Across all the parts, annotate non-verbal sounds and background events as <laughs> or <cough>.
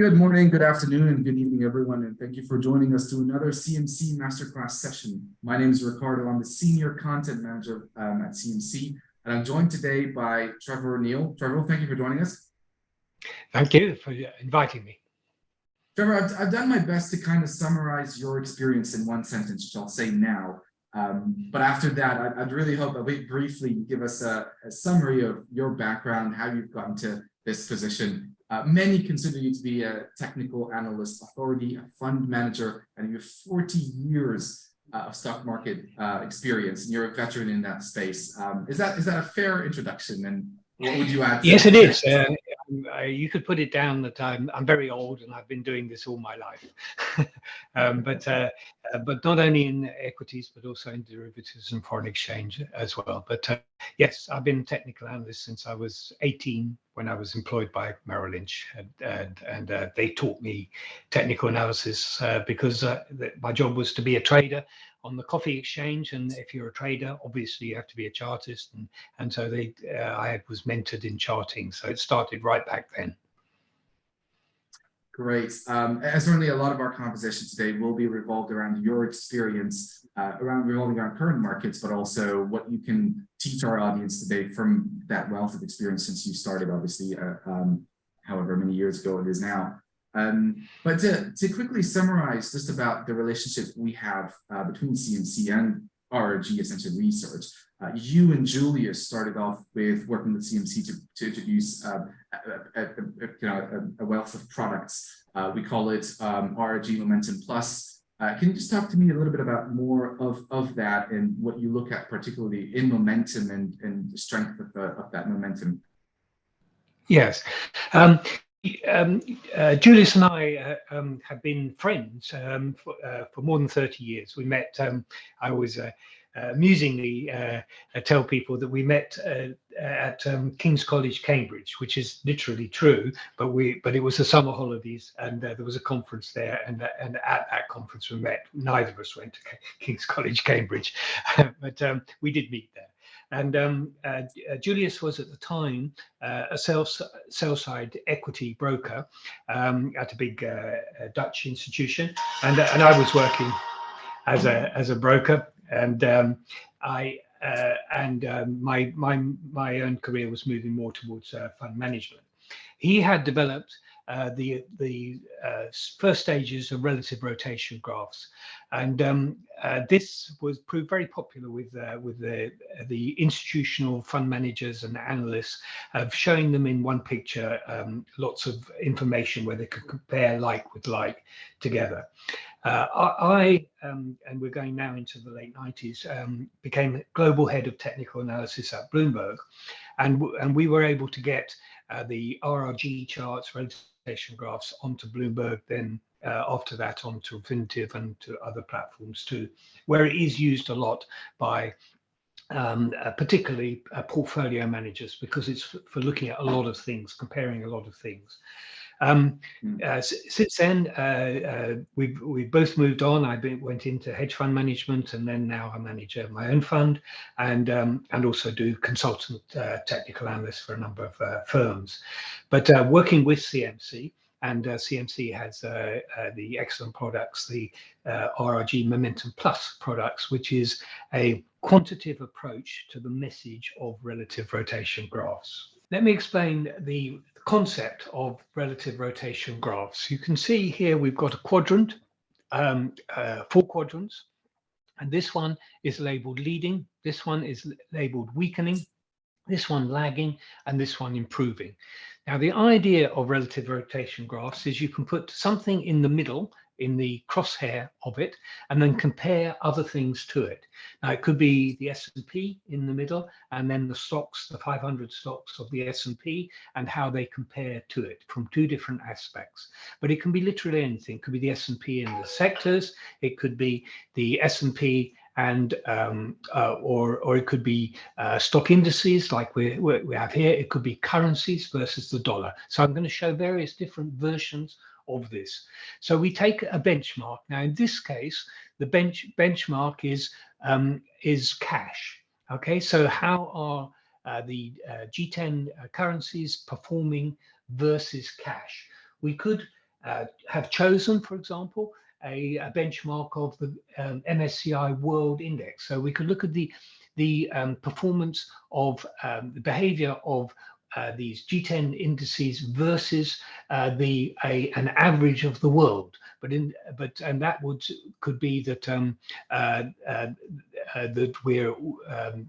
Good morning, good afternoon, and good evening, everyone, and thank you for joining us to another CMC Masterclass session. My name is Ricardo. I'm the Senior Content Manager um, at CMC, and I'm joined today by Trevor Neil. Trevor, thank you for joining us. Thank you for inviting me. Trevor, I've, I've done my best to kind of summarize your experience in one sentence, which I'll say now. Um, but after that, I'd, I'd, really hope that we briefly give us a, a summary of your background, how you've gotten to this position, uh, many consider you to be a technical analyst authority, a fund manager, and you have 40 years uh, of stock market uh, experience, and you're a veteran in that space. Um, is that is that a fair introduction? And what would you add? Yes, it is. Uh, you could put it down that I'm I'm very old and I've been doing this all my life. <laughs> um, but uh, uh, but not only in equities but also in derivatives and foreign exchange as well. But uh, yes, I've been technical analyst since I was 18 when I was employed by Merrill Lynch, and and, and uh, they taught me technical analysis uh, because my job was to be a trader on the coffee exchange and if you're a trader obviously you have to be a chartist and and so they uh, i was mentored in charting so it started right back then. Great. Um certainly a lot of our conversation today will be revolved around your experience uh, around revolving around current markets but also what you can teach our audience today from that wealth of experience since you started obviously uh, um however many years ago it is now um, but to, to quickly summarize just about the relationship we have uh, between CMC and RRG Essential Research, uh, you and Julius started off with working with CMC to, to introduce uh, a, a, a, you know, a, wealth of products. Uh, we call it um, RRG Momentum Plus. Uh, can you just talk to me a little bit about more of, of that and what you look at particularly in momentum and, and the strength of, the, of that momentum? Yes. Um, um, uh, Julius and I uh, um, have been friends um, for, uh, for, more than 30 years. We met, um, I always uh, uh, amusingly uh, tell people that we met at um, King's College, Cambridge, which is literally true, but we but it was the summer holidays and there was a conference there and, and at that conference we met. Neither of us went to King's College, Cambridge, <laughs> but um, we did meet there. And um, uh, uh, Julius was at the time uh, a sell, sell side equity broker um, at a big uh, Dutch institution, and uh, and I was working as a as a broker, and um, I uh, and um, my my my own career was moving more towards fund management. He had developed uh, the the uh, first stages of relative rotation graphs, and um, uh, this was proved very popular with uh, with the the institutional fund managers and analysts of showing them in one picture um, lots of information where they could compare like with like together. Uh, I, um, and we're going now into the late 90s, um, became global head of technical analysis at Bloomberg. And, and we were able to get uh, the RRG charts, relative graphs onto Bloomberg, then uh, after that onto Refinitiv and to other platforms too, where it is used a lot by um, uh, particularly uh, portfolio managers because it's for looking at a lot of things, comparing a lot of things. Um, hmm. uh, since then, uh, uh, we've we've both moved on. I been, went into hedge fund management, and then now I manage uh, my own fund, and um, and also do consultant uh, technical analyst for a number of uh, firms. But working with CMC, and CMC has the excellent products, the RRG Momentum Plus products, which is a quantitative approach to the message of relative rotation graphs. Let me explain the concept of relative rotation graphs. You can see here we've got a quadrant, um, uh, four quadrants, and this one is labeled leading, this one is labeled weakening, this one lagging, and this one improving. Now, the idea of relative rotation graphs is you can put something in the middle in the crosshair of it and then compare other things to it. Now it could be the S&P in the middle and then the stocks, the 500 stocks of the S&P and how they compare to it from two different aspects. But it can be literally anything. It could be the S&P in the sectors. It could be the S&P and um, uh, or or it could be uh, stock indices like we we have here. It could be currencies versus the dollar. So I'm going to show various different versions of this. So we take a benchmark. Now, in this case, the bench benchmark is um, is cash. Okay, so how are uh, the uh, G10 uh, currencies performing versus cash? We could uh, have chosen, for example, a, a benchmark of the um, MSCI World Index. So we could look at the the um, performance of um, the behavior of uh, these G10 indices versus uh, the a, an average of the world. But in but and that would could be that um, uh, uh, uh that we're um,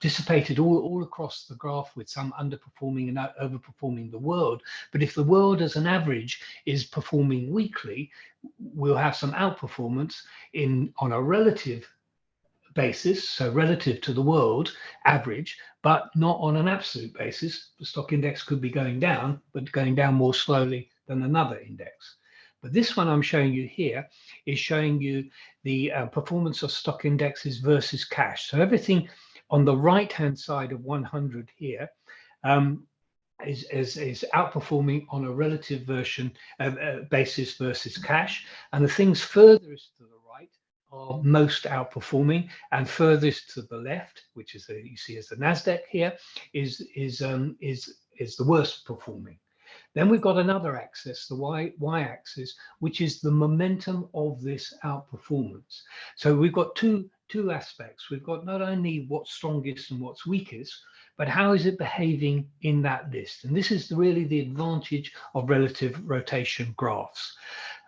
dissipated all, all across the graph with some underperforming and overperforming the world. But if the world as an average is performing weakly, we'll have some outperformance in on a relative basis, so relative to the world average, but not on an absolute basis. The stock index could be going down, but going down more slowly than another index. But this one I'm showing you here is showing you the uh, performance of stock indexes versus cash. So everything on the right-hand side of 100 here um, is, is, is, outperforming on a relative version uh, uh, basis versus cash. And the things furthest to the are most outperforming and furthest to the left, which is the, you see as the Nasdaq here, is is um, is is the worst performing. Then we've got another axis, the y y axis, which is the momentum of this outperformance. So we've got two two aspects. We've got not only what's strongest and what's weakest, but how is it behaving in that list? And this is really the advantage of relative rotation graphs.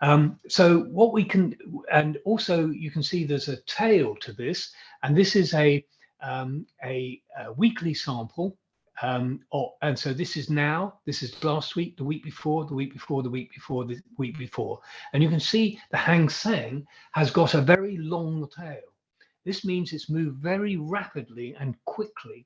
Um, so what we can, and also you can see there's a tail to this, and this is a, um, a, a, weekly sample. Um, and so this is now, this is last week, the week before, the week before, the week before, the week before. And you can see the Hang Seng has got a very long tail. This means it's moved very rapidly and quickly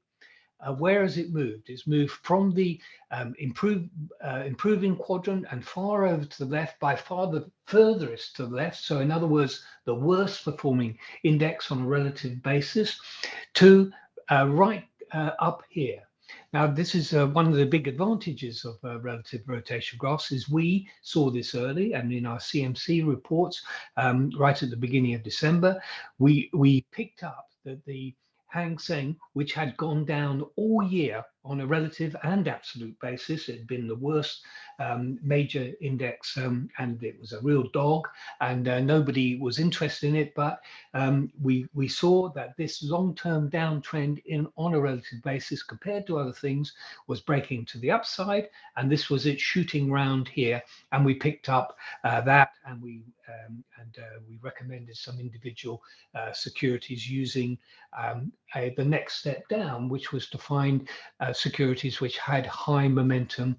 uh, where has it moved? It's moved from the um, improve, uh, improving quadrant and far over to the left, by far the furthest to the left. So in other words, the worst performing index on a relative basis to uh, right uh, up here. Now, this is uh, one of the big advantages of uh, relative rotation graphs is we saw this early and in our CMC reports um, right at the beginning of December, we, we picked up that the Hang Seng, which had gone down all year on a relative and absolute basis. It had been the worst um, major index um, and it was a real dog and uh, nobody was interested in it. But um, we, we saw that this long-term downtrend in on a relative basis compared to other things was breaking to the upside. And this was it shooting round here. And we picked up uh, that and we um, and uh, we recommended some individual uh, securities using um, a, the next step down, which was to find uh, securities which had high momentum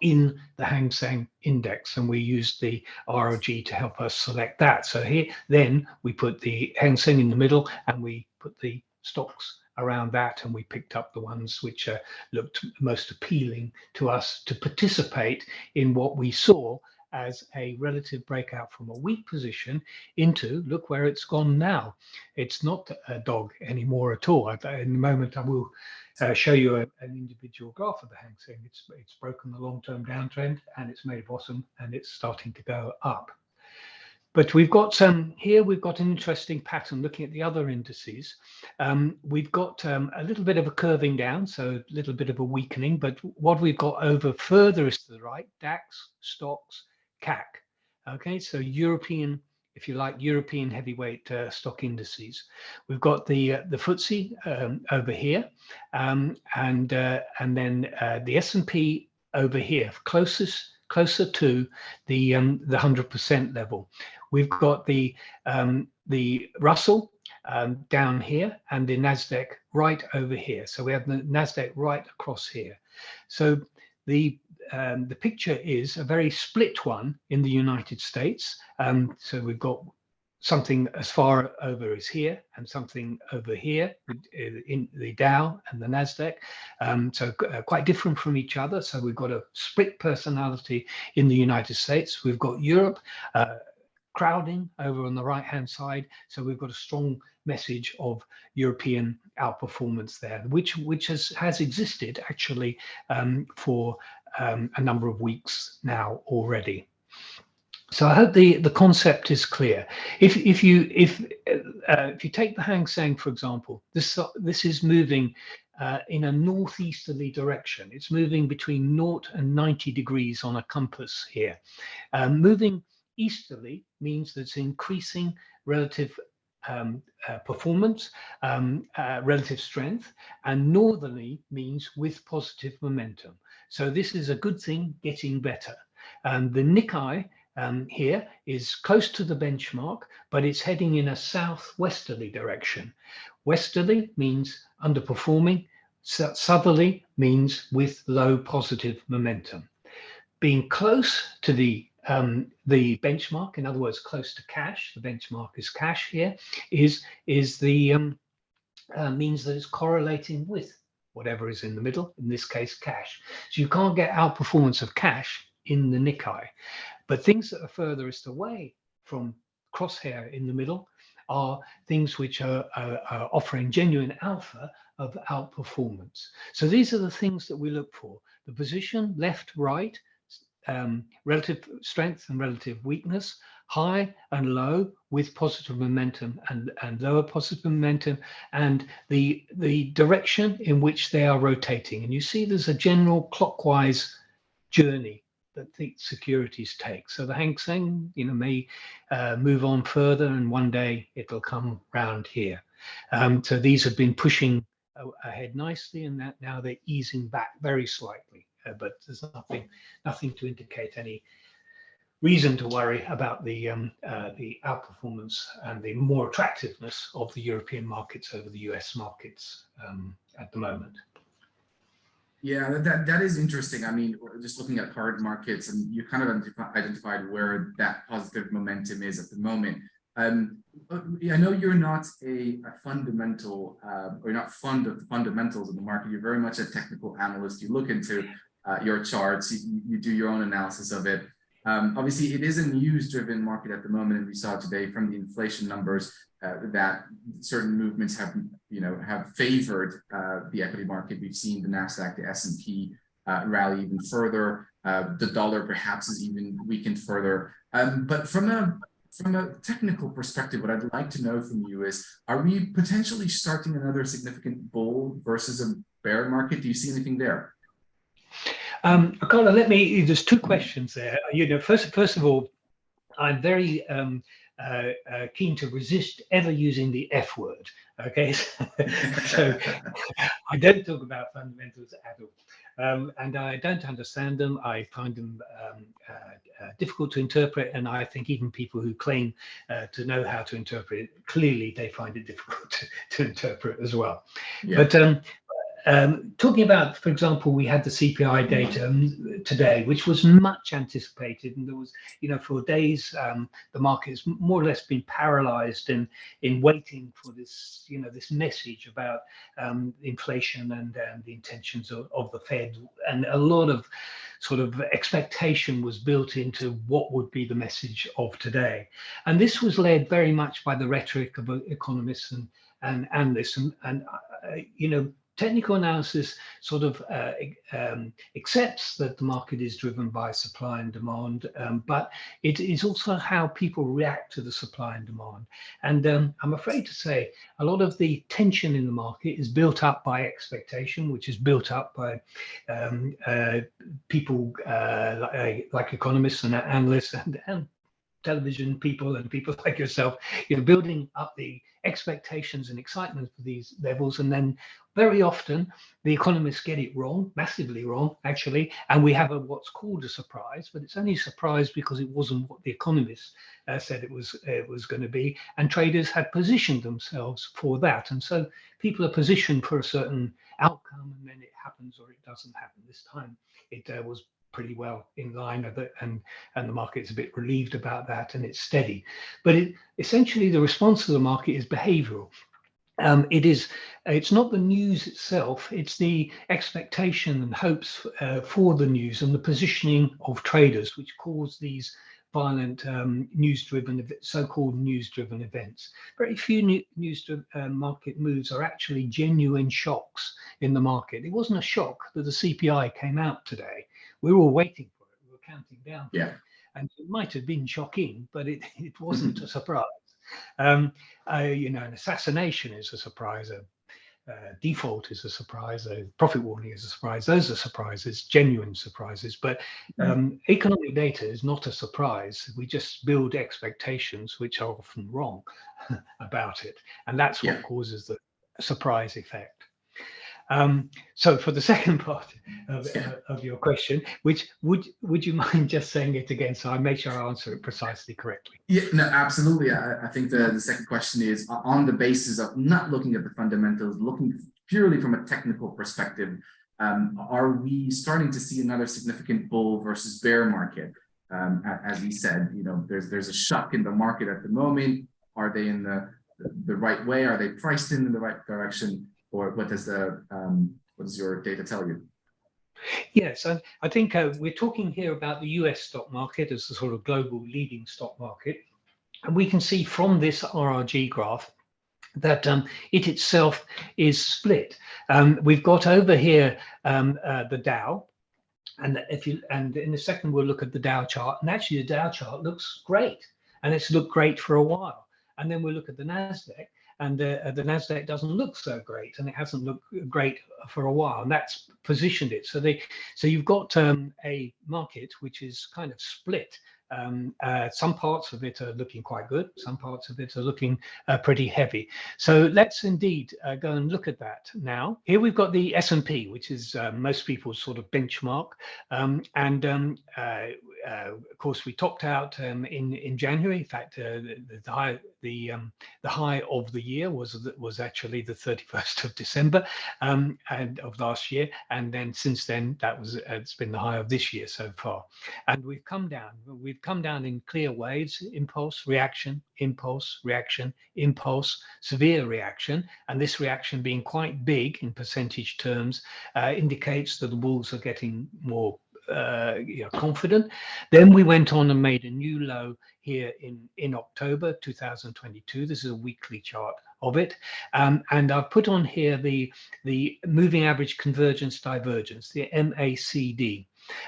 in the Hang Seng index and we used the RRG to help us select that. So here then we put the Hang Seng in the middle and we put the stocks around that and we picked up the ones which uh, looked most appealing to us to participate in what we saw as a relative breakout from a weak position into look where it's gone now. It's not a dog anymore at all. In a moment, I will uh, show you a, an individual graph of the Hang Seng. It's, it's broken the long-term downtrend and it's made a bottom and it's starting to go up. But we've got um, here, we've got an interesting pattern looking at the other indices. Um, we've got um, a little bit of a curving down, so a little bit of a weakening, but what we've got over furthest to the right, DAX, stocks, CAC. Okay, so European, if you like, European heavyweight uh, stock indices. We've got the uh, the FTSE um, over here, um, and uh, and then uh, the S&P over here, closest closer to the um, the hundred percent level. We've got the um, the Russell um, down here and the Nasdaq right over here. So we have the Nasdaq right across here. So the um, the picture is a very split one in the United States. Um, so we've got something as far over as here and something over here uh, in the Dow and the Nasdaq. Um, so uh, quite different from each other. So we've got a split personality in the United States. We've got Europe uh, crowding over on the right hand side. So we've got a strong message of European outperformance there, which which has has existed actually um, for um, a number of weeks now already. So I hope the the concept is clear. If if you if uh, if you take the Hang Seng for example, this this is moving uh, in a northeasterly direction. It's moving between 0 and 90 degrees on a compass here. Um, moving easterly means that it's increasing relative um, uh, performance, um, uh, relative strength, and northerly means with positive momentum. So this is a good thing, getting better. And the Nikkei um, here is close to the benchmark, but it's heading in a southwesterly direction. Westerly means underperforming, southerly means with low positive momentum. Being close to the um, the benchmark, in other words, close to cash, the benchmark is cash here, is, is the um, uh, means that it's correlating with whatever is in the middle, in this case, cash. So you can't get outperformance of cash in the Nikkei. But things that are furthest away from crosshair in the middle are things which are, are, are, offering genuine alpha of outperformance. So these are the things that we look for. The position left, right, um, relative strength and relative weakness, high and low with positive momentum and, and lower positive momentum, and the, the direction in which they are rotating. And you see there's a general clockwise journey that the securities take. So the Hang Seng, you know, may uh, move on further and one day it'll come round here. Um, so these have been pushing ahead nicely and that now they're easing back very slightly uh, but there's nothing nothing to indicate any reason to worry about the um, uh, the outperformance and the more attractiveness of the European markets over the US markets um, at the moment. Yeah, that, that is interesting. I mean, just looking at hard markets and you kind of identified where that positive momentum is at the moment. Um, I know you're not a, a fundamental, uh, or you're not fond of the fundamentals of the market. You're very much a technical analyst. You look into uh, your charts, you, you, do your own analysis of it. Um, obviously, it is a news-driven market at the moment, and we saw today from the inflation numbers uh, that certain movements have, you know, have favored uh, the equity market. We've seen the Nasdaq, the S&P uh, rally even further. Uh, the dollar perhaps is even weakened further. Um, but from a from a technical perspective, what I'd like to know from you is: Are we potentially starting another significant bull versus a bear market? Do you see anything there? Um, Carla, let me, there's two questions there. You know, first, first of all, I'm very um, uh, uh, keen to resist ever using the F word. Okay, <laughs> so I don't talk about fundamentals at all. Um, and I don't understand them. I find them um, uh, uh, difficult to interpret, and I think even people who claim uh, to know how to interpret it, clearly they find it difficult <laughs> to, to interpret as well. Yeah. But um, um, talking about, for example, we had the CPI data um, today, which was much anticipated, and there was, you know, for days um, the market has more or less been paralyzed in in waiting for this, you know, this message about um, inflation and, and the intentions of, of the Fed, and a lot of sort of expectation was built into what would be the message of today, and this was led very much by the rhetoric of economists and and analysts, and, and uh, you know technical analysis sort of uh, um, accepts that the market is driven by supply and demand, um, but it is also how people react to the supply and demand. And um, I'm afraid to say a lot of the tension in the market is built up by expectation, which is built up by um, uh, people uh, like, like, economists and analysts and, and television people and people <laughs> like yourself, you know, building up the expectations and excitement for these levels. And then very often the economists get it wrong, massively wrong, actually. And we have a, what's called a surprise, but it's only a surprise because it wasn't what the economists uh, said it was, it was going to be. And traders had positioned themselves for that. And so people are positioned for a certain outcome and then it happens or it doesn't happen. This time it uh, was pretty well in line it and and the market's a bit relieved about that and it's steady but it essentially the response of the market is behavioral um, it is it's not the news itself it's the expectation and hopes uh, for the news and the positioning of traders which cause these violent um, news-driven, so-called news-driven events. Very few news uh, market moves are actually genuine shocks in the market. It wasn't a shock that the CPI came out today we were all waiting for it. We were counting down. Yeah. And it might have been shocking, but it, <laughs> it wasn't a surprise. Um, uh, you know, an assassination is a surprise. A, uh, default is a surprise, a profit warning is a surprise. Those are surprises, genuine surprises. But um, economic data is not a surprise. We just build expectations, which are often wrong <laughs> about it, and that's what Yeah. causes the surprise effect. Um, so for the <laughs> second part of, uh, of your question, which would would you <laughs> mind just saying it again so I make sure I answer it precisely correctly? Yeah, no, absolutely. I, I think the, the second question is on the basis of not looking at the fundamentals, looking purely from a technical perspective, um, are we starting to see another significant bull versus bear market? Um, as we said, you know, there's there's a shock in the market at the moment. Are they in the the right way? Are they priced in the right direction? Or what does the um, what does your data tell you? Yes, I, I think uh, we're talking here about the US stock market as the sort of global leading stock market. And we can see from this RRG graph that um, it itself is split. Um, we've got over here um, uh, the Dow, and if you and in a second we'll look at the Dow chart, and actually the Dow chart looks great, and it's looked great for a while. And then we'll look at the Nasdaq, and uh, the Nasdaq doesn't look so great, and it hasn't looked great for a while, and that's positioned it. So they, so you've got um, a market which is kind of split. Um, uh, some parts of it are looking quite good, some parts of it are looking uh, pretty heavy. So let's indeed uh, go and look at that now. Here we've got the S&P, which is uh, most people's sort of benchmark, um, and um, uh, uh, of course we topped out um, in in January. In fact, the, the high the um, the high of the year was was actually the 31st of December um, and of last year, and then since then that was it's been the high of this year so far, and we've come down. We've come down in clear waves: impulse, reaction, impulse, reaction, impulse, severe reaction, and this reaction being quite big in percentage terms uh, indicates that the bulls are getting more uh, you know, confident. Then we went on and made a new low here in, in October 2022. This is a weekly chart of it. Um, and I've put on here the, the moving average convergence divergence, the MACD.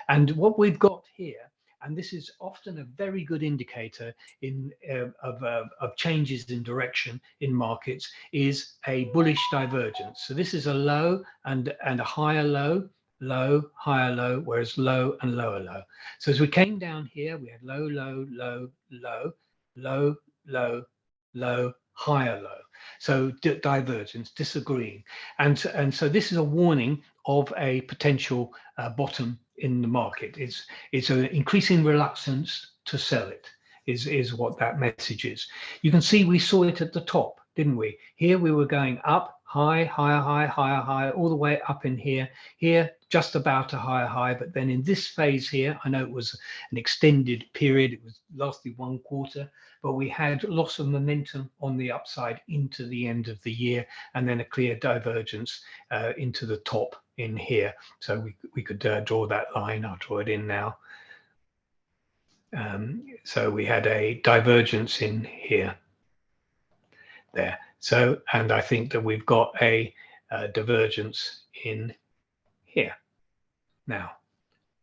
And what we've got here, and this is often a very good indicator in uh, of, uh, of changes in direction in markets, is a bullish divergence. So this is a low and, and a higher low, low, higher low, whereas low and lower low. So as we came down here, we had low, low, low, low, low, low, low, higher low. So di divergence, disagreeing. And, and so this is a warning of a potential uh, bottom in the market. It's, it's an increasing reluctance to sell it is, is what that message is. You can see we saw it at the top, didn't we? Here we were going up, high, higher, high, higher, high, all the way up in here. Here, just about a higher high, but then in this phase here, I know it was an extended period, it was lasted one quarter, but we had loss of momentum on the upside into the end of the year, and then a clear divergence uh, into the top in here. So we, we could uh, draw that line, I'll draw it in now. Um, so we had a divergence in here, there. So, and I think that we've got a, a divergence in here. Now,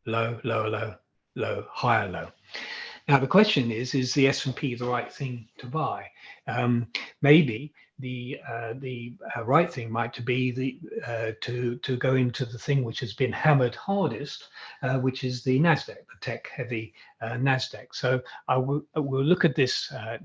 low, lower, low, low, higher, low. Now the question is: Is the S and P the right thing to buy? Um, maybe the uh, the uh, right thing might be the uh, to to go into the thing which has been hammered hardest, uh, which is the Nasdaq, the tech-heavy uh, Nasdaq. So I will we'll look at this uh,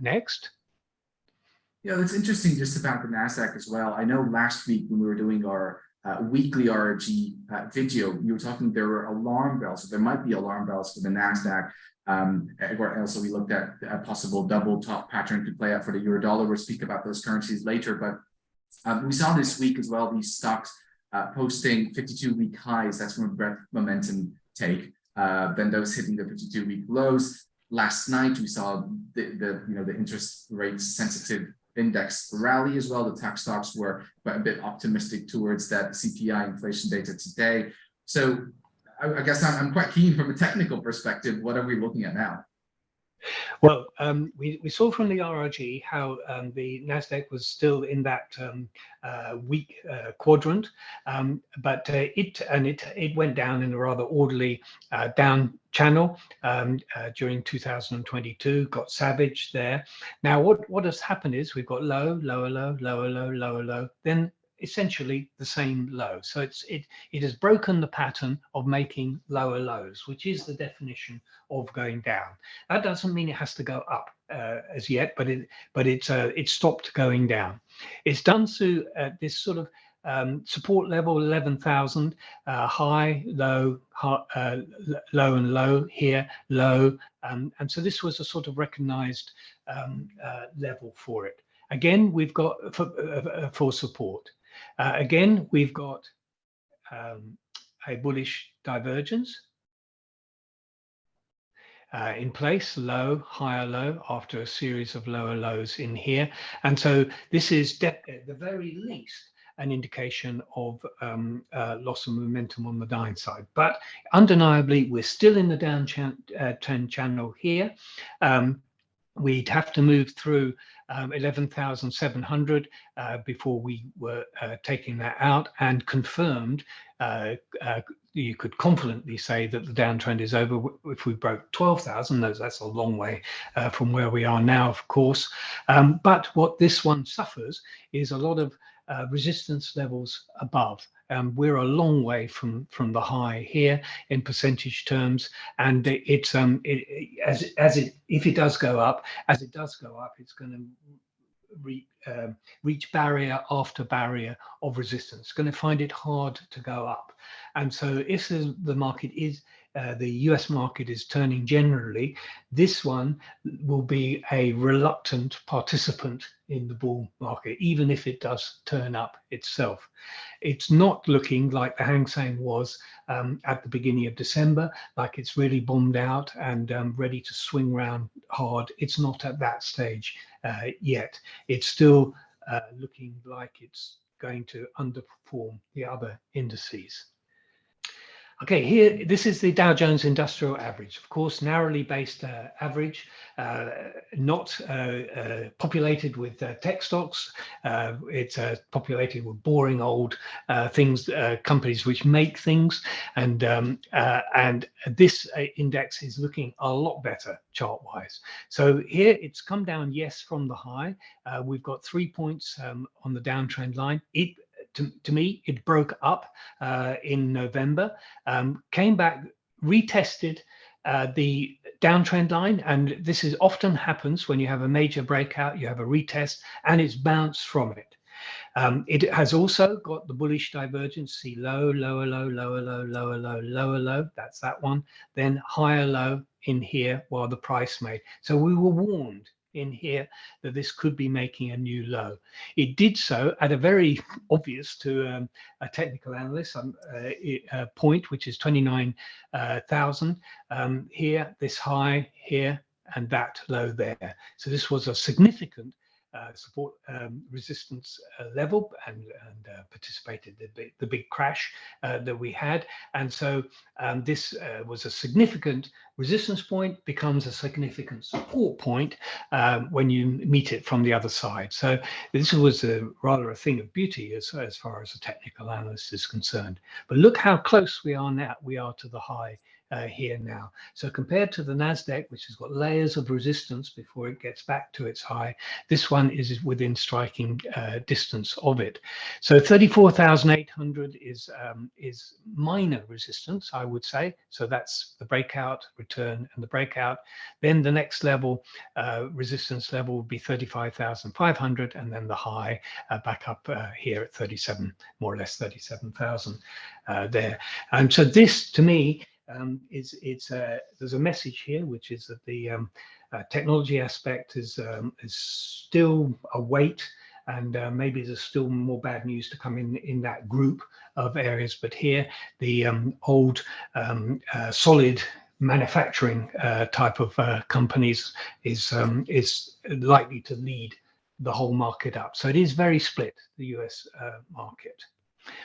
next. Yeah, that's interesting just about the NASDAQ as well. I know last week when we were doing our uh, weekly RRG uh, video, you were talking there were alarm bells, so there might be alarm bells for the NASDAQ. Um, also we looked at a possible double top pattern to play out for the euro dollar. We'll speak about those currencies later, but um, we saw this week as well, these stocks uh, posting 52 week highs. That's from a breadth momentum take. Uh, then those hitting the 52 week lows. Last night, we saw the, the you know the interest rate sensitive index rally as well. The tech stocks were a bit optimistic towards that CPI inflation data today. So I, I guess I'm, I'm, quite keen from a technical perspective. What are we looking at now? Well, um, we, we saw from the RRG how um, the Nasdaq was still in that um, uh, weak uh, quadrant, um, but uh, it and it it went down in a rather orderly uh, down channel um, uh, during 2022. Got savage there. Now, what what has happened is we've got low, lower, low, lower, low, lower, low. Then essentially the same low. So it's it it has broken the pattern of making lower lows, which is the definition of going down. That doesn't mean it has to go up uh, as yet, but it but it's uh, stopped going down. It's done through this sort of um, support level 11,000 uh, high, low, high, uh, low and low here, low. Um, and so this was a sort of recognized um, uh, level for it. Again, we've got for, uh, for support. Uh, again, we've got um, a bullish divergence uh, in place, low, higher low, after a series of lower lows in here. And so this is at the very least an indication of um, uh, loss of momentum on the downside. But undeniably, we're still in the down uh, channel here. Um, we'd have to move through um, 11,700 uh, before we were uh, taking that out and confirmed uh, uh you could confidently say that the downtrend is over. If we broke 12,000 that's a long way uh, from where we are now of course. Um, but what this one suffers is a lot of uh, resistance levels above. Um, we're a long way from from the high here in percentage terms, and it, it's um it, as as it if it does go up, as it does go up, it's going to re, um, reach barrier after barrier of resistance. Going to find it hard to go up, and so if the, the market is uh, the US market is turning generally, this one will be a reluctant participant in the bull market, even if it does turn up itself. It's not looking like the Hang Seng was um, at the beginning of December, like it's really bombed out and um, ready to swing round hard. It's not at that stage uh, yet. It's still uh, looking like it's going to underperform the other indices. Okay, here, this is the Dow Jones Industrial Average, of course, narrowly based uh, average, uh, not uh, uh populated with uh, tech stocks. Uh, it's populated with boring old things, companies which make things. And, um, and this index is looking a lot better chart-wise. So here it's come down, yes, from the high. we've got three points um, on the downtrend line. It to, to me, it broke up uh, in November, um, came back, retested uh, the downtrend line. And this is often happens when you have a major breakout, you have a retest and it's bounced from it. Um, it has also got the bullish divergence, see low, lower, low, lower, low, lower, low, lower, low. That's that one. Then higher low in here while the price made. So we were warned in here that this could be making a new low. It did so at a very <laughs> obvious to um, a technical analyst um, uh, point, which is 29,000 uh, um, here, this high here, and that low there. So this was a significant uh, support um, resistance uh, level and, and uh, participated the, the big crash uh, that we had. And so um, this uh, was a significant resistance point, becomes a significant support point um, when you meet it from the other side. So this was a, rather a thing of beauty as, as far as a technical analyst is concerned. But look how close we are now, we are to the high uh, here now. So compared to the NASDAQ, which has got layers of resistance before it gets back to its high, this one is within striking uh, distance of it. So 34,800 is, um, is minor resistance, I would say. So that's the breakout, return, and the breakout. Then the next level, uh, resistance level would be 35,500, and then the high uh, back up uh, here at 37, more or less 37,000 uh, there. And so this, to me, um, it's a, there's a message here, which is that the um, uh, technology aspect is um, is still a weight, and uh, maybe there's still more bad news to come in in that group of areas. But here, the um, old um, uh, solid manufacturing uh, type of uh, companies is um, is likely to lead the whole market up. So it is very split, the US uh, market.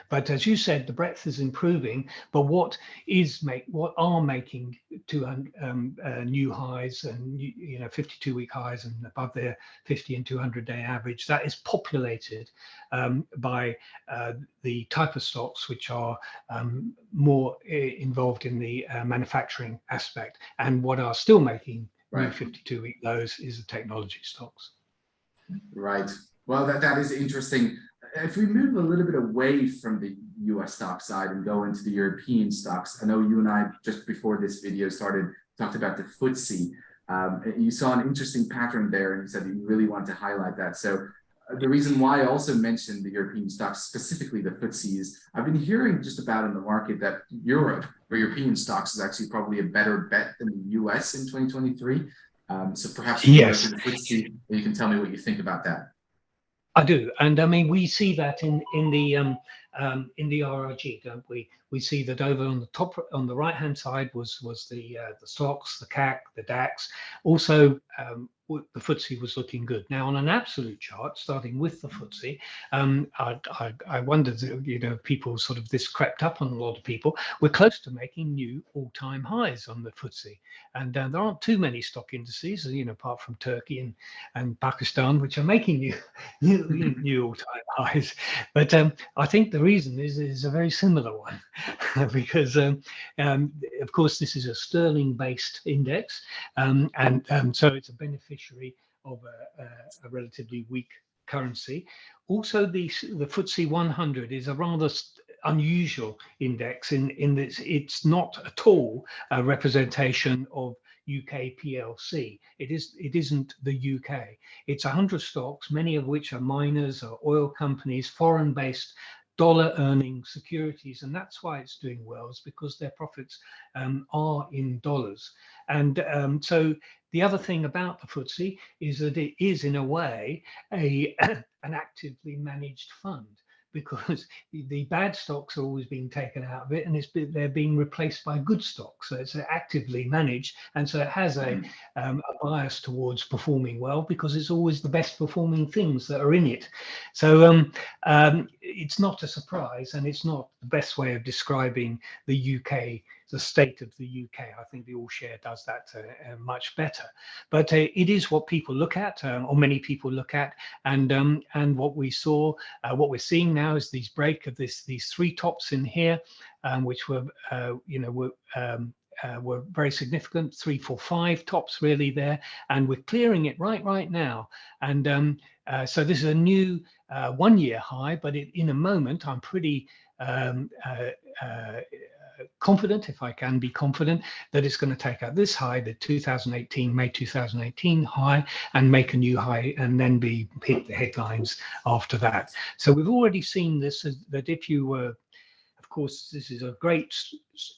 But as you said, the breadth is improving. But what is make what are making two um, uh, new highs and you know 52 week highs and above their 50 and 200 day average? That is populated um, by uh, the type of stocks which are um, more eh, involved in the uh, manufacturing aspect. And what are still making right. new 52 week lows is the technology stocks. Right. Well, that, that is interesting. If we move a little bit away from the US stock side and go into the European stocks, I know you and I, just before this video started, talked about the FTSE. Um, you saw an interesting pattern there and you said you really want to highlight that. So uh, the reason why I also mentioned the European stocks, specifically the FTSE, is I've been hearing just about in the market that Europe or European stocks is actually probably a better bet than the US in 2023. Um, so perhaps yes. you can tell me what you think about that. I do, and I mean we see that in in the um, um, in the RRG, don't we? We see that over on the top on the right hand side was was the uh, the stocks, the CAC, the DAX. Also, um, the FTSE was looking good. Now, on an absolute chart, starting with the FTSE, um, I, I, I wondered, you know, people sort of this crept up on a lot of people. We're close to making new all-time highs on the FTSE, and uh, there aren't too many stock indices, you know, apart from Turkey and and Pakistan, which are making new <laughs> new, <laughs> new all-time highs. But um, I think the reason is is a very similar one, <laughs> because um, um, of course this is a sterling-based index, um, and um, so it's a benefit beneficiary of a, a, a relatively weak currency. Also, the, the FTSE 100 is a rather unusual index in, in that it's not at all a representation of UK PLC. It is it isn't the UK. It's 100 stocks, many of which are miners or oil companies, foreign-based dollar earning securities and that's why it's doing well is because their profits um, are in dollars. And um, so the other thing about the FTSE is that it is in a way a <coughs> an actively managed fund because the bad stocks are always being taken out of it and it's they're being replaced by good stocks. So it's actively managed. And so it has a, mm. um, a bias towards performing well because it's always the best performing things that are in it. So um, um, it's not a surprise and it's not the best way of describing the UK the state of the UK. I think the All Share does that uh, uh, much better. But uh, it is what people look at, um, or many people look at, and um, and what we saw, uh, what we're seeing now is these break of this these three tops in here, um, which were uh, you know were um, uh, were very significant, three, four, five tops really there, and we're clearing it right right now. And um, so this is a new uh, one-year high, but it, in a moment, I'm pretty um, confident, if I can be confident, that it's going to take out this high, the 2018, May 2018 high, and make a new high, and then be hit the headlines after that. So we've already seen this, that if you were course, this is a great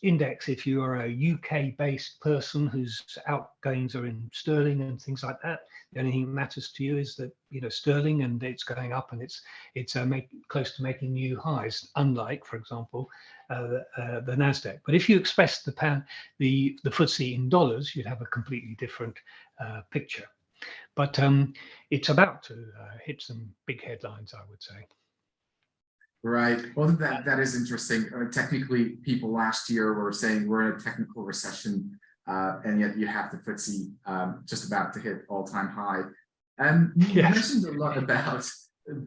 index if you are a UK based person whose outgoings are in sterling and things like that. The only thing that matters to you is that you know sterling and it's going up and it's it's uh, make, close to making new highs. Unlike, for example, uh, the, uh, the Nasdaq. But if you express the pound, the the FTSE in dollars, you'd have a completely different uh, picture. But um, it's about to uh, hit some big headlines, I would say. Right. Well, that, that is interesting. Uh, technically, people last year were saying we're in a technical recession, uh, and yet you have the FTSE um, just about to hit all-time high. And you yes. mentioned a lot about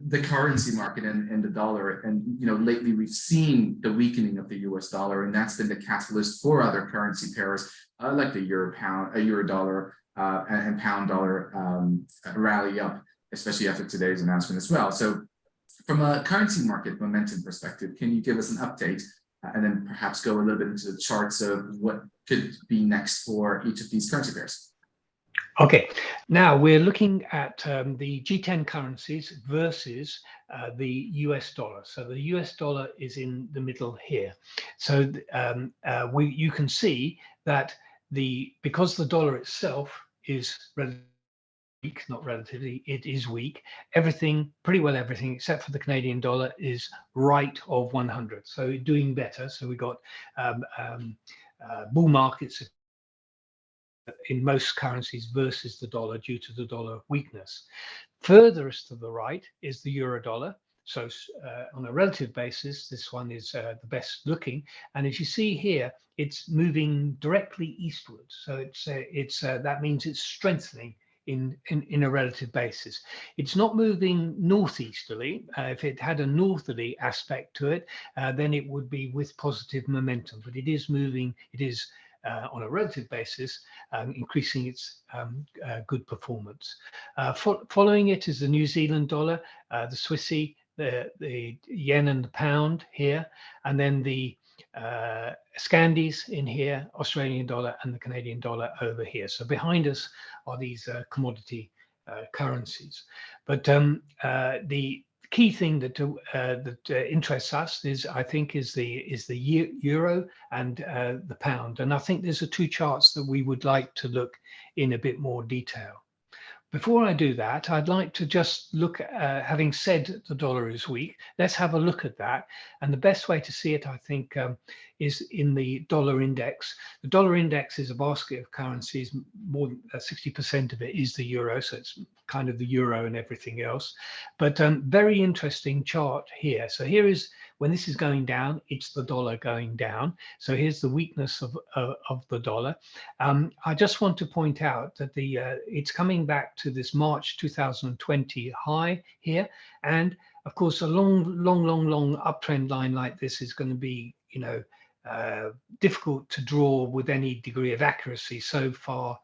the currency market and, and the dollar. And, you know, lately we've seen the weakening of the US dollar, and that's been the catalyst for other currency pairs uh, like the euro pound, a euro dollar uh, and, and, pound dollar um, rally up, especially after today's announcement as well. So from a currency market momentum perspective, can you give us an update uh, and then perhaps go a little bit into the charts of what could be next for each of these currency pairs? Okay, now we're looking at um, the G10 currencies versus uh, the US dollar. So the US dollar is in the middle here. So um, uh, we you can see that the because the dollar itself is relatively weak, not relatively, it is weak. Everything, pretty well everything, except for the Canadian dollar, is right of 100. So doing better. So we got um, um, uh, bull markets in most currencies versus the dollar due to the dollar weakness. Furthest to the right is the euro dollar. So uh, on a relative basis, this one is uh, the best looking. And as you see here, it's moving directly eastwards. So it's uh, it's uh, that means it's strengthening in, in, in a relative basis. It's not moving northeasterly. Uh, if it had a northerly aspect to it, uh, then it would be with positive momentum, but it is moving, it is uh, on a relative basis, um, increasing its um, uh, good performance. Uh, fo following it is the New Zealand dollar, uh, the Swissy, the, the yen and the pound here, and then the uh, Scandis in here, Australian dollar and the Canadian dollar over here. So behind us are these uh, commodity uh, currencies. But um, uh, the key thing that uh, that uh, interests us is, I think, is the is the euro and the pound. And I think there's are two charts that we would like to look in a bit more detail. Before I do that, I'd like to just look at, uh, having said the dollar is weak, let's have a look at that. And the best way to see it, I think, um, is in the dollar index. The dollar index is a basket of currencies. More than 60% uh, of it is the euro. So it's kind of the euro and everything else. But um, very interesting chart here. So here is when this is going down, it's the dollar going down. So here's the weakness of, uh, of the dollar. Um, I just want to point out that the uh, it's coming back to this March 2020 high here. And of course, a long, long, long, long uptrend line like this is going to be, you know, uh, difficult to draw with any degree of accuracy so far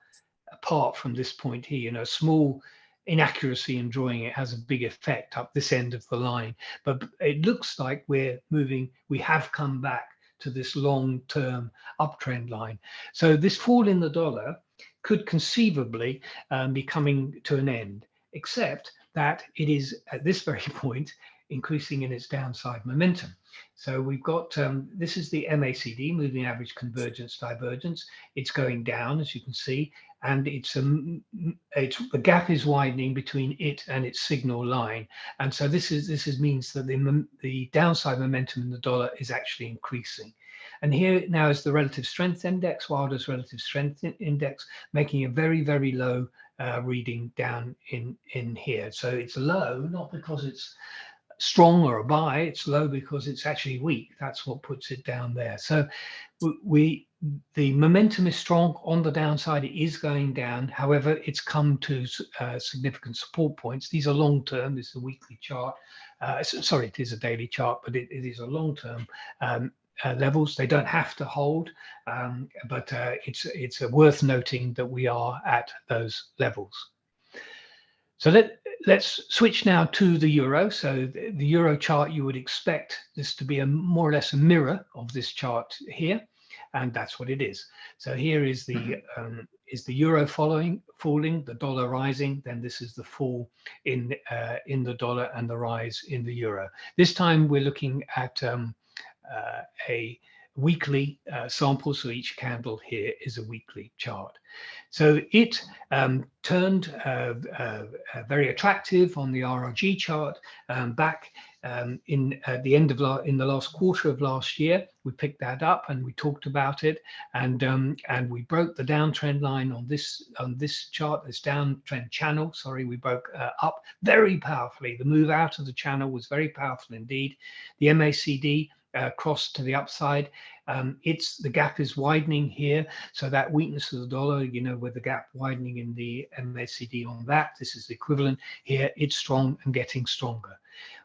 apart from this point here, you know, small inaccuracy in drawing it has a big effect up this end of the line. But it looks like we're moving, we have come back to this long-term uptrend line. So this fall in the dollar could conceivably um, be coming to an end, except that it is at this very <laughs> point increasing in its downside momentum. So we've got, um, this is the MACD, moving average convergence divergence. It's going down, as you can see, and it's, a, it's the gap is widening between it and its signal line. And so this is this is means that the, the downside momentum in the dollar is actually increasing. And here now is the relative strength index, Wilder's relative strength index, making a very, very low uh, reading down in, in here. So it's low, not because it's strong or a buy, it's low because it's actually weak. That's what puts it down there. So we, the momentum is strong on the downside. It is going down. However, it's come to uh, significant support points. These are long term. This is a weekly chart. Uh, sorry, it is a daily chart, but it, it is a long term um, uh, levels. They don't have to hold, um, but uh, it's it's worth noting that we are at those levels. So let, let's switch now to the euro. So the, the, euro chart, you would expect this to be a more or less a mirror of this chart here, and that's what it is. So here is the mm-hmm. um, is the euro following falling, the dollar rising. Then this is the fall in uh, in the dollar and the rise in the euro. This time we're looking at um, uh, a weekly uh, sample. So each candle here is a weekly chart. So it um, turned uh, uh, uh very attractive on the RRG chart um, back um, in the end of in the last quarter of last year. We picked that up and we talked about it, and um, and we broke the downtrend line on this on this chart, this downtrend channel. Sorry, we broke uh, up very powerfully. The move out of the channel was very powerful indeed. The MACD uh, cross to the upside. Um, it's the gap is widening here. So that weakness of the dollar, you know, with the gap widening in the MACD on that, this is the equivalent here. It's strong and getting stronger.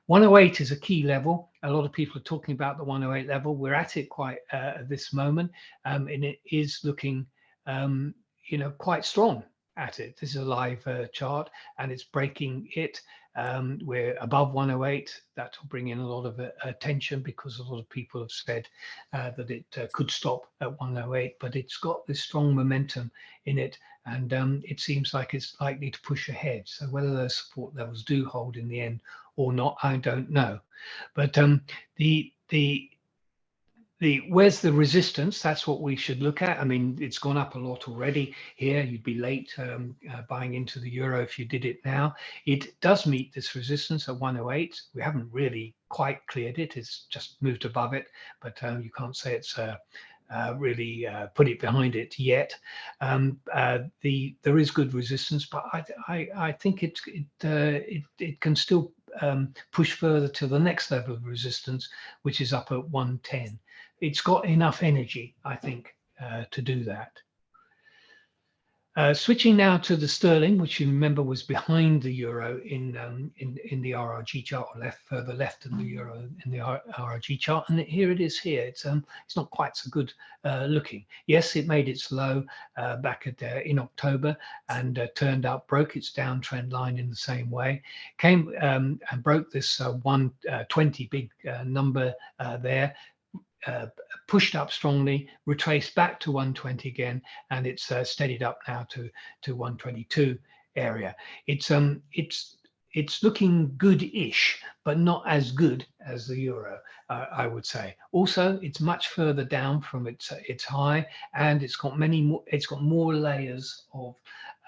108 is a key level. A lot of people are talking about the 108 level. We're at it quite uh, at this moment, um, and it is looking, um, you know, quite strong at it. This is a live uh, chart, and it's breaking it. Um, we're above 108. That will bring in a lot of uh, attention because a lot of people have said uh, that it uh, could stop at 108, but it's got this strong momentum in it, and um, it seems like it's likely to push ahead. So whether those support levels do hold in the end or not, I don't know. But um, the the the where's the resistance? That's what we should look at. I mean it's gone up a lot already here. You'd be late um, uh, buying into the euro if you did it now. It does meet this resistance at 108 we haven't really quite cleared it. It's just moved above it but um, you can't say it's uh, uh, really uh, put it behind it yet. Um, uh, the there is good resistance, but I I, I think it it, uh, it it can still um, push further to the next level of resistance, which is up at 110 it's got enough energy, I think, uh, to do that. Uh, switching now to the sterling, which you remember was behind the euro in um, in in the RRG chart, or left further left than the euro in the RRG chart, and here it is. Here, it's um it's not quite so good uh, looking. Yes, it made its low uh, back at uh, in October and uh, turned up, broke its downtrend line in the same way, came um, and broke this uh, 120 big number there, uh, pushed up strongly, retraced back to 120 again, and it's uh, steadied up now to to 122 area. It's um it's it's looking good-ish, but not as good as the euro, uh, I would say. Also, it's much further down from its its high, and it's got many more. It's got more layers of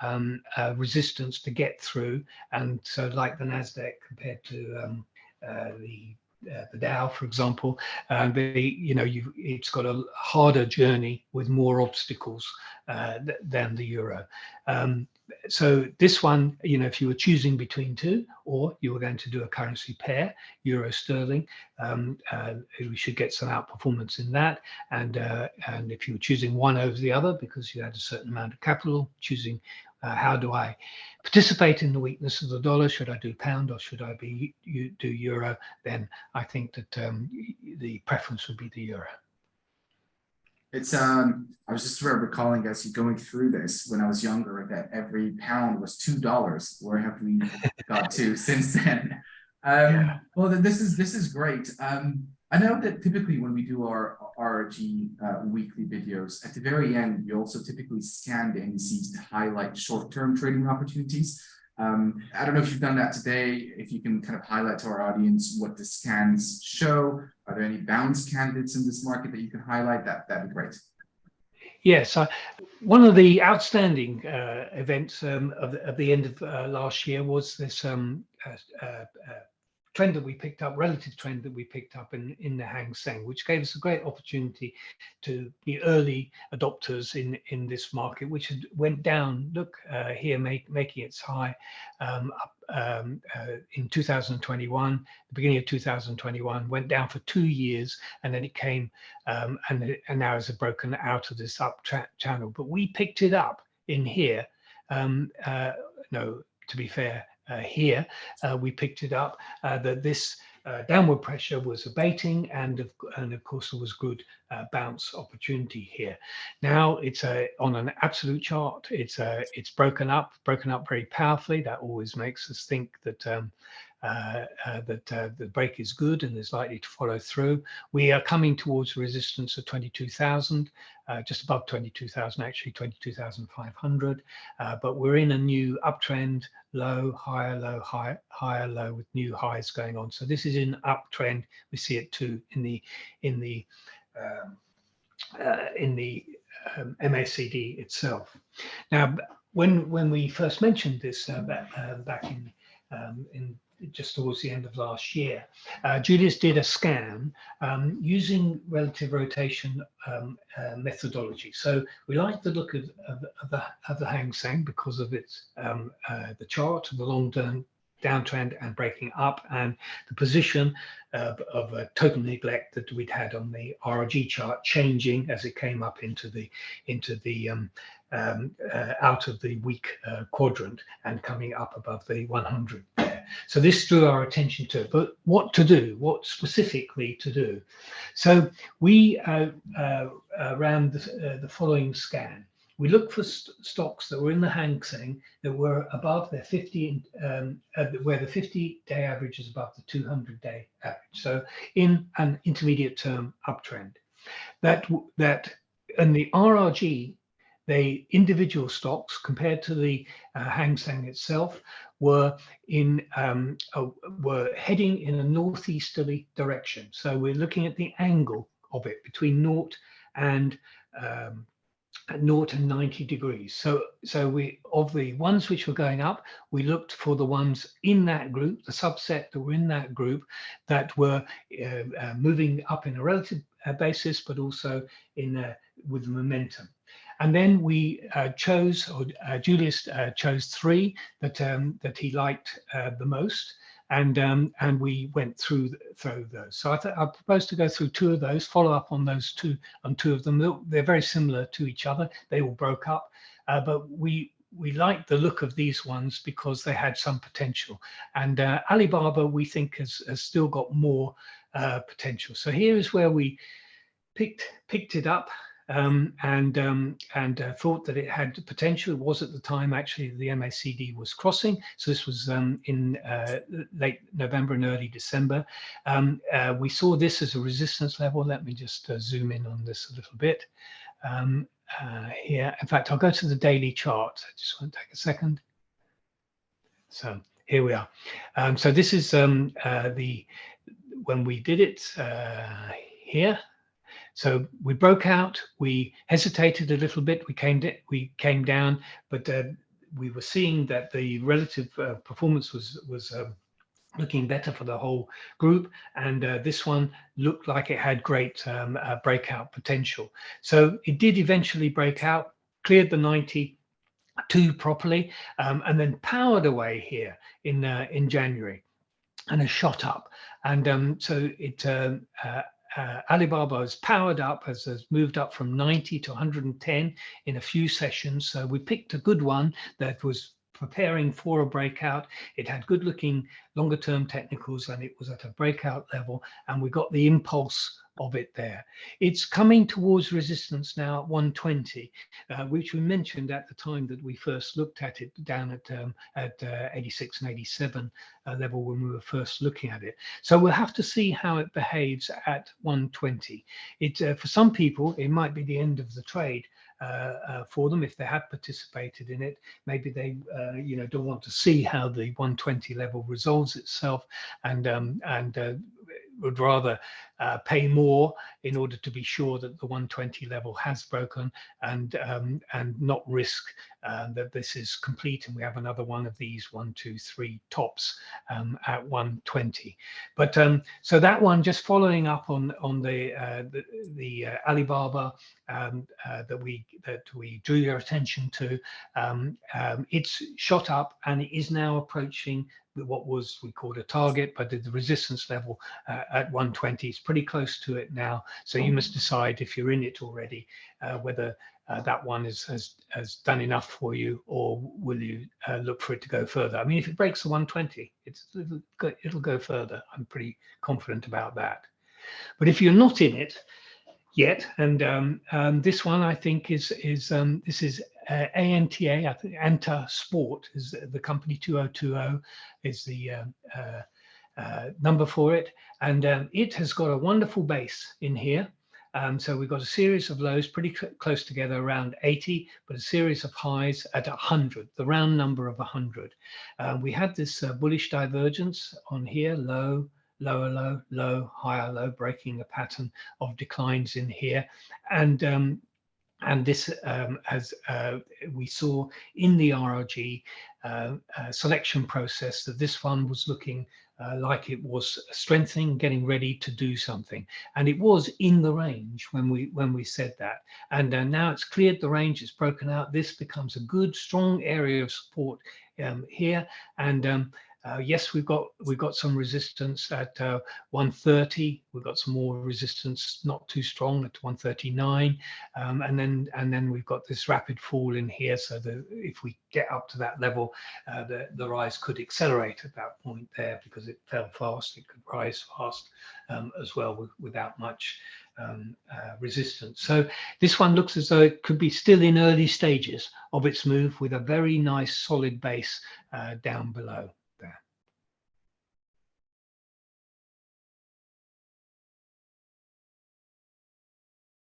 um, uh, resistance to get through, and so like the Nasdaq compared to um, uh, the uh, the Dow, for example, and they, you know, you it's got a harder journey with more obstacles uh, th than the euro. Um, so this one, you know, if you were choosing between two, or you were going to do a currency pair, euro sterling, um, uh, we should get some outperformance in that. And uh, and if you were choosing one over the other because you had a certain amount of capital, choosing uh, how do I participate in the weakness of the dollar? Should I do pound or should I be you do euro? Then I think that um, the preference would be the euro. It's um I was just recalling as you going through this when I was younger that every pound was two dollars. Where have we got to <laughs> since then? Um, yeah. well this is this is great. Um, I know that typically when we do our RRG uh, weekly videos, at the very end, we also typically scan the indices to highlight short-term trading opportunities. Um, I don't know if you've done that today, if you can kind of highlight to our audience what the scans show. Are there any bounce candidates in this market that you can highlight? That, that'd be great. Yes, uh, one of the outstanding uh, events um, of, the, of, the end of uh, last year was this um, uh, uh, trend that we picked up, relative trend that we picked up in, in the Hang Seng, which gave us a great opportunity to be early adopters in, in this market, which had went down, look uh, here, make, making its high um, up um, uh, in 2021, the beginning of 2021, went down for two years, and then it came um, and, and now has broken out of this up channel. But we picked it up in here. Um, uh, no, to be fair, here, uh, we picked it up uh, that this downward pressure was abating and of, and of course there was good bounce opportunity here. Now it's a, on an absolute chart, it's a, it's broken up, broken up very powerfully. That always makes us think that um, uh, uh, that uh, the break is good and is likely to follow through. We are coming towards resistance of 22,000, just above 22,000, actually 22,500. but we're in a new uptrend, low, higher, low, higher, higher, low with new highs going on. So this is an uptrend. We see it too in the in the um, uh, in the um, MACD itself. Now, when when we first mentioned this uh, back, uh, back in um, in just towards the end of last year. Uh, Julius did a scan um, using relative rotation um, uh, methodology. So we like the look of, of, of, the, of the Hang Seng because of its um, uh, the chart, the long-term downtrend and breaking up and the position of, of a total neglect that we'd had on the RRG chart changing as it came up into the into the um, um, uh, out of the weak uh, quadrant and coming up above the 100 so this drew our attention to it, but what to do, what specifically to do. So we uh, uh, ran the, uh, the, following scan. We looked for st stocks that were in the Hang Seng that were above their 50, um, uh, where the 50 day average is above the 200 day average. So in an intermediate term uptrend. That, that and the RRG the individual stocks compared to the uh, Hang Seng itself were in um, uh, were heading in a northeasterly direction. So we're looking at the angle of it between naught and um, naught and 90 degrees. So so we of the ones which were going up, we looked for the ones in that group, the subset that were in that group that were uh, uh, moving up in a relative uh, basis, but also in with momentum. And then we uh, chose, or uh, Julius uh, chose three that um, that he liked uh, the most, and um, and we went through through those. So I, I propose to go through two of those, follow up on those two on two of them. They're very similar to each other. They all broke up uh, but we we liked the look of these ones because they had some potential. And uh, Alibaba, we think, has, has still got more uh, potential. So here is where we picked picked it up um, and um, and uh, thought that it had potential. It was at the time actually the MACD was crossing. So this was um, in uh, late November and early December. Um, uh, we saw this as a resistance level. Let me just uh, zoom in on this a little bit. Um, uh, here. In fact, I'll go to the daily chart. I just want to take a second. So here we are. Um, so this is uh, the when we did it here. So we broke out. We hesitated a little bit. We came we came down, but uh, we were seeing that the relative uh, performance was was um, looking better for the whole group. And uh, this one looked like it had great um, uh, breakout potential. So it did eventually break out, cleared the 92 properly, um, and then powered away here in uh, in January and has shot up. And um, so it um, uh, uh, Alibaba has powered up, has, has, moved up from 90 to 110 in a few sessions. So we picked a good one that was preparing for a breakout. It had good looking longer term technicals and it was at a breakout level and we got the impulse of it there. It's coming towards resistance now at 120, uh, which we mentioned at the time that we first looked at it down at um, at uh, 86 and 87 uh, level when we were first looking at it. So we'll have to see how it behaves at 120. It uh, for some people it might be the end of the trade, for them if they have participated in it. Maybe they, uh, you know, don't want to see how the 120 level resolves itself and um, and would rather uh, pay more in order to be sure that the 120 level has broken and um, and not risk uh, that this is complete and we have another one of these one two three tops um, at 120 but um, so that one just following up on on the uh, the, the uh, Alibaba um, uh, that we that we drew your attention to um, um, it's shot up and it is now approaching what was we called a target, but the resistance level at 120 is pretty close to it now. So you must decide if you're in it already, uh, whether uh, that one is, has, has done enough for you or will you uh, look for it to go further? I mean, if it breaks the 120, it's, it'll, go, it'll go further. I'm pretty confident about that. But if you're not in it, yet. And um, um, this one, I think, is is um, this is uh, ANTA. I think Anta Sport is the company 2020 is the uh, number for it, and um, it has got a wonderful base in here. Um, so we've got a series of lows pretty cl close together around 80, but a series of highs at 100, the round number of 100. Uh, we had this uh, bullish divergence on here, low, lower low, low, higher low, breaking a pattern of declines in here. And um, and this, um, as uh, we saw in the RRG uh, uh, selection process, that this fund was looking uh, like it was strengthening, getting ready to do something, and it was in the range when we when we said that. And uh, now it's cleared the range, it's broken out. This becomes a good, strong area of support um, here, and um, uh, yes, we've got we've got some resistance at uh, 130. We've got some more resistance, not too strong at 139, um, and then and then we've got this rapid fall in here. So that if we get up to that level, uh, the the rise could accelerate at that point there because it fell fast. It could rise fast um, as well with, without much um, uh, resistance. So this one looks as though it could be still in early stages of its move with a very nice solid base uh, down below.